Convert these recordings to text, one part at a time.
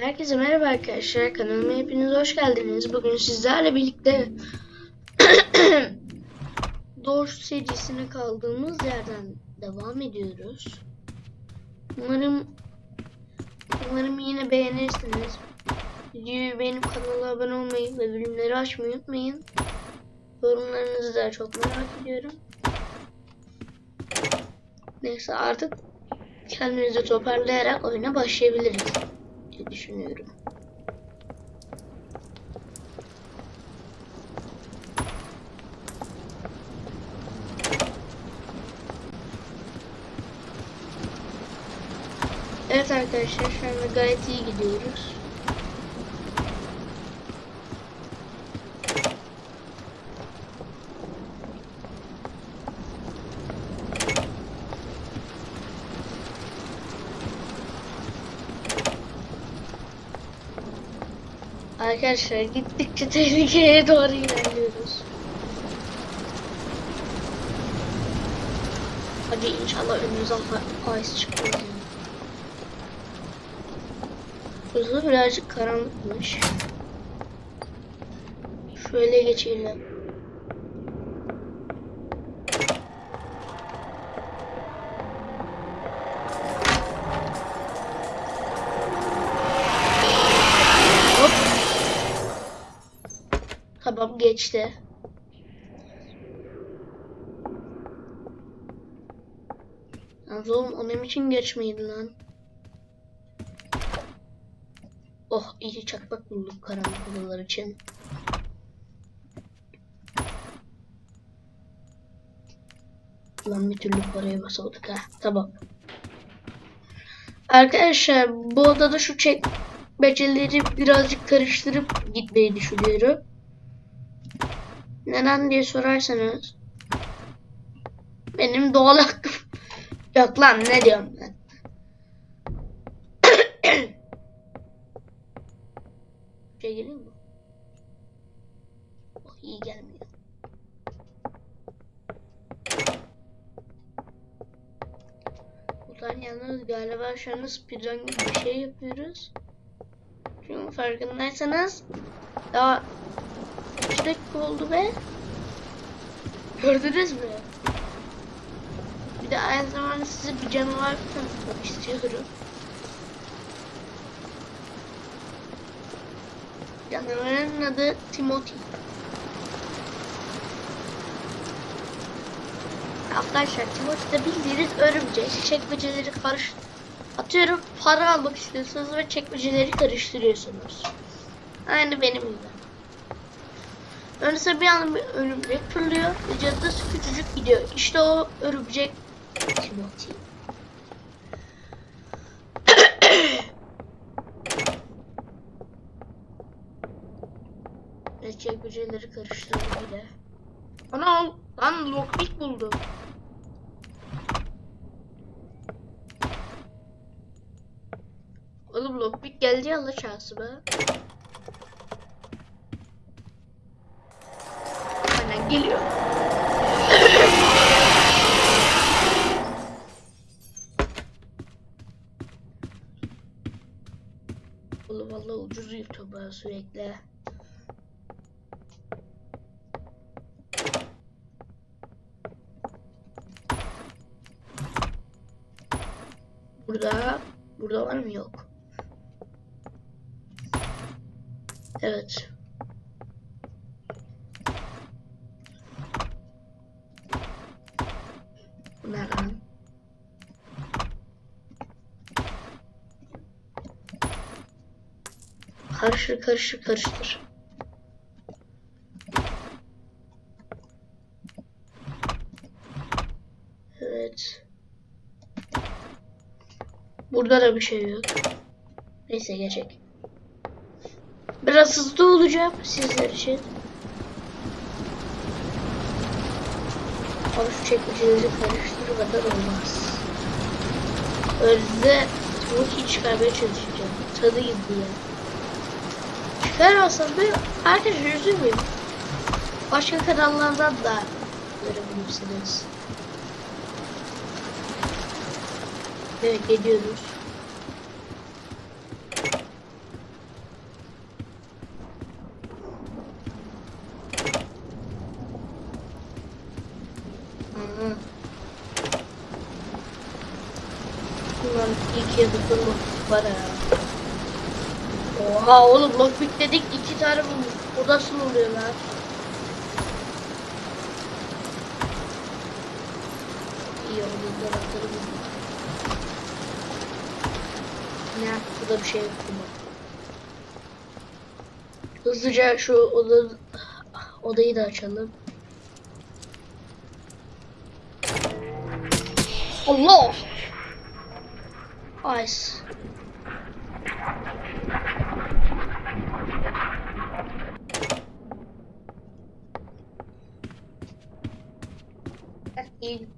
Herkese merhaba arkadaşlar. Kanalıma hepiniz hoş geldiniz. Bugün sizlerle birlikte Doors serisine kaldığımız yerden devam ediyoruz. Umarım umarım yine beğenirsiniz. Videoyu beğenip kanala abone olmayı ve bildirimleri açmayı unutmayın. Yorumlarınızı da çok merak ediyorum. Neyse artık kendimizi toparlayarak oyuna başlayabiliriz diye düşünüyorum. Evet arkadaşlar şu anda gayet iyi gidiyoruz. Arkadaşlar gittikçe tehlikeye doğru ilerliyoruz. Hadi inşallah ice çıkmaz. yani. Burası birazcık karanlıkmış. Şöyle geçelim. Tamam geçti. Yalnız oğlum onun için geçmeydi lan. Oh iyi çakmak bulduk karanlık odalar için. Lan bir türlü paraya basamadık ha. Tamam. Arkadaşlar bu odada şu çekmeceleri birazcık karıştırıp gitmeyi düşünüyorum. Neden diye sorarsanız benim doğal hakkım yok lan ne diyorum ben. şey geliyor mu? Oh iyi gelmiyor. Ulan yalnız galiba şu anda speedrun gibi bir şey yapıyoruz. Çünkü farkındaysanız daha 3 dakika oldu be. Gördünüz mü? Bir de aynı zamanda size bir canavar tanıtmak istiyorum. Canavarın adı Timothy. Arkadaşlar Timothy de bildiğiniz örümcek. Çekmeceleri karış... Atıyorum para almak istiyorsunuz ve çekmeceleri karıştırıyorsunuz. Aynı benim gibi. Önce bir anda bir örümcek fırlıyor ve küçücük gidiyor. İşte o örümcek Timothy. ve çekmeceleri karıştırdı bile. Ana lan lockpick buldum. Oğlum lockpick geldi ya Allah şansı Aynen geliyor. Oğlum valla ucuz YouTube'a sürekli. Burada burada var mı yok. Evet. Bu ne lan? Karıştır karıştır karıştır. Evet. Burada da bir şey yok. Neyse geçecek. Biraz hızlı olacağım sizler için. Ama şu çekmeceleri karıştırmadan olmaz. Önde Timothy'yi çıkarmaya çalışacağım. Tadı gibi ya. Çıkaramazsam ben arkadaşlar üzülmeyin. Başka kanallardan da görebilirsiniz. Evet geliyoruz. girdik durma. Var ya. Oha oğlum lockpick dedik iki tane bulmuş. O nasıl oluyor lan? İyi oldu dolapları buldum. Ne? Burada bir şey yok. Hızlıca şu oda, odayı da açalım. Allah! Ice. İyi.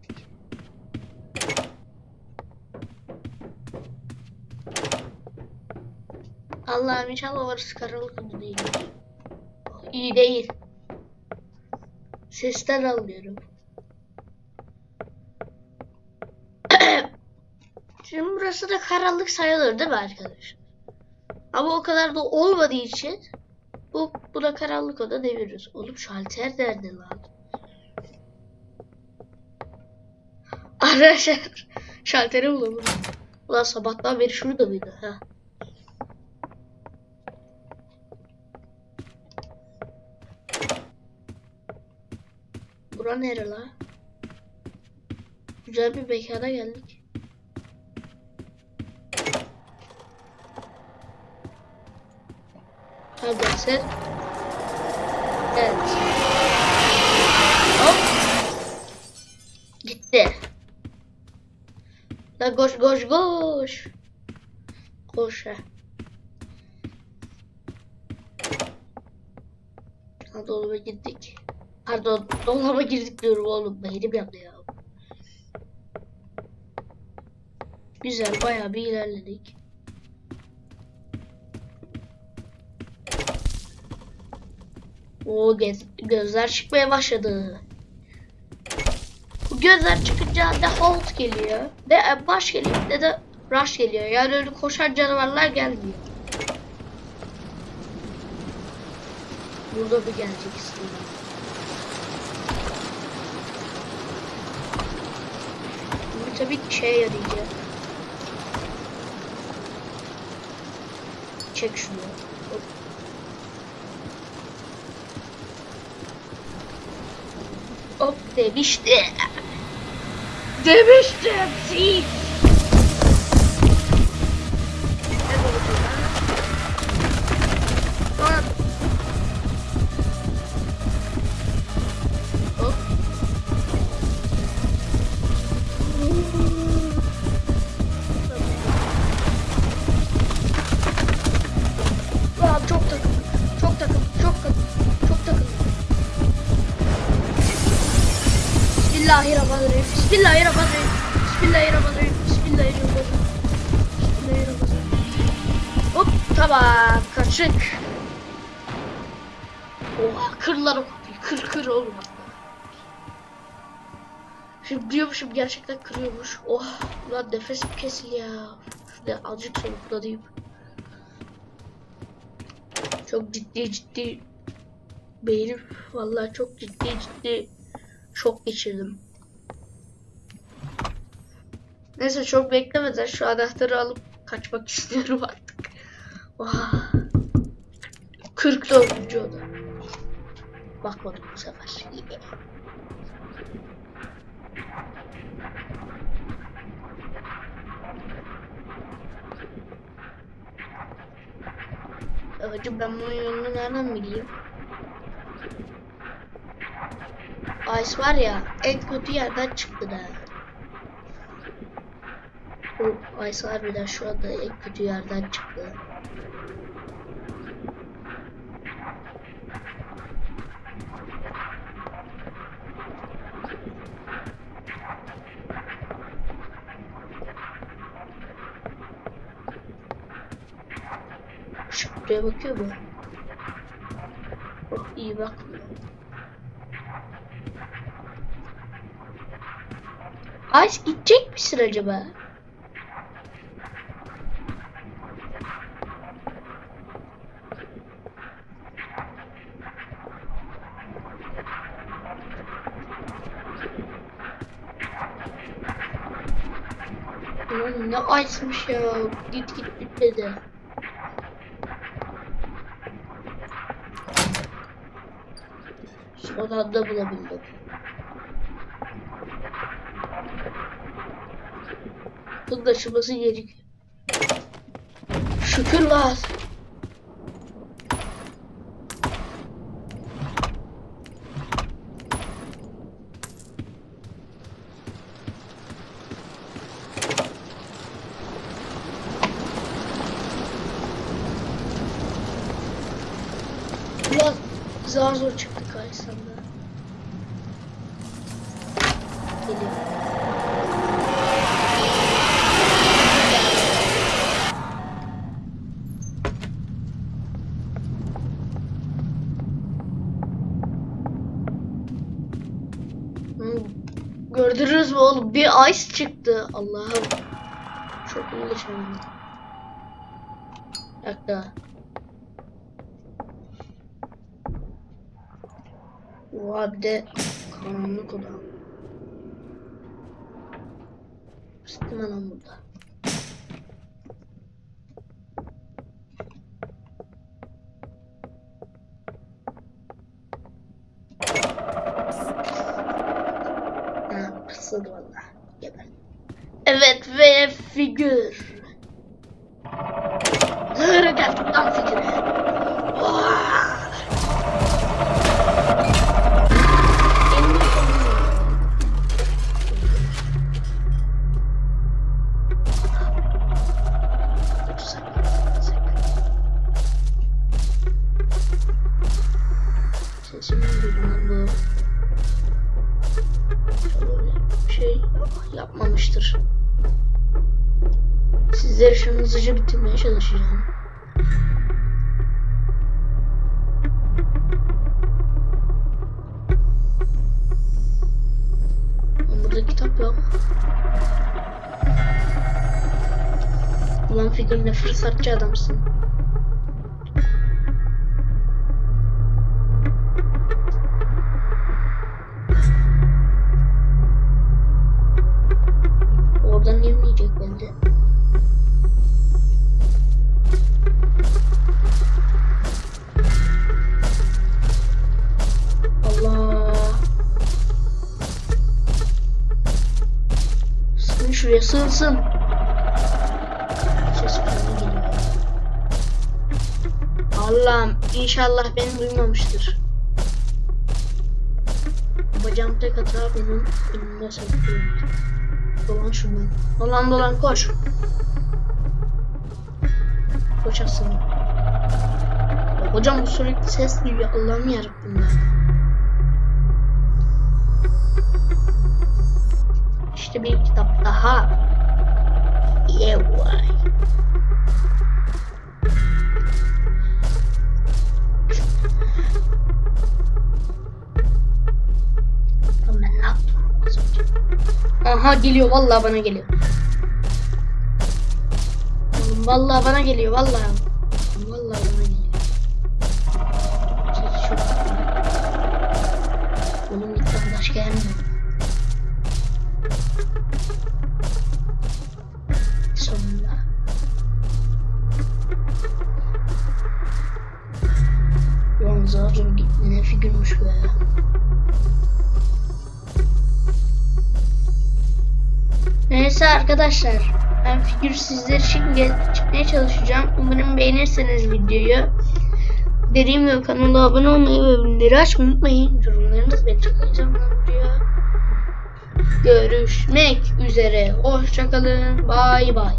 Allah'ım inşallah orası karanlık mı değil. İyi değil. Sesten anlıyorum. Şimdi burası da karanlık sayılır değil mi arkadaşlar? Ama o kadar da olmadığı için bu buna karanlık oda deviririz. Oğlum şalter nerede lan? Arkadaşlar şalteri bulamadım. Ulan sabahtan beri şurada mıydı? Ha. Bura nere la? Güzel bir mekana geldik. Sen. Evet. Hop. La koş koş koş. Koş ha. Ha dolaba girdik. Pardon dolaba girdik diyorum oğlum. Beynim yandı ya. Güzel bayağı bir ilerledik. O göz, gözler çıkmaya başladı. Gözler çıkınca ne Holt geliyor, ne baş geliyor, ne de Rush geliyor. Yani öyle koşan canavarlar gelmiyor. Burada bir gelecek istiyorum. Bu tabii ki şeye yarayacak. Çek şunu. Hop demişti. Der bestirbt sie! Kaçık. Oha kırlar o. Kır kır oğlum. Şimdi diyormuşum gerçekten kırıyormuş. Oh lan nefesim kesildi ya. Şurada azıcık soluklanayım. Çok ciddi ciddi beynim vallahi çok ciddi ciddi şok geçirdim. Neyse çok beklemeden şu anahtarı alıp kaçmak istiyorum artık. Oha. 44. oda. Bakmadım bu sefer. Hacı ben bunun yolunu nereden bileyim? Ice var ya en kötü yerden çıktı da. Bu Ice harbiden şu anda en kötü yerden çıktı. Şu buraya bakıyor mu? Oh, iyi bakmıyor. Ice gidecek misin acaba? Ne açmış ya. Git git bitmedi. Son anda bulabildim. Bunun da açılması gerekiyor. Şükürler. Ulan zar zor çıktık karşısında. Geliyor. Hı, Gördünüz mü oğlum? Bir ice çıktı. Allah'ım. Çok ilginç oldu. Bir dakika. Oha de karanlık oda. Sıktım anam burada. Evet ve figür. Nereye geldik lan figüre? Sizleri şu an hızlıca bitirmeye çalışacağım. Burada kitap yok. Ulan figür ne fırsatçı adamsın. Sığın. Ses falan geliyor. Allah'ım inşallah beni duymamıştır. Bacağım tek hata benim önümde saklıyor. Dolan şuradan. Dolan dolan koş. Koş. Ya hocam bu sürekli ses duyuyor. Allah'ım yarabbim ya. İşte bir kitap daha. Yeah? Aha geliyor vallahi bana geliyor. Vallahi bana geliyor vallahi. Vallahi bana geliyor. Çok Oğlum lütfen başka gelmiyor. Figürmüş be. Neyse arkadaşlar. Ben figür sizler için ge- çıkmaya çalışacağım. Umarım beğenirsiniz videoyu. Dediğim gibi kanala abone olmayı ve bildirimleri açmayı unutmayın. Yorumlarınız beni çok heyecanlandırıyor. Görüşmek üzere. Hoşçakalın. Bay bay.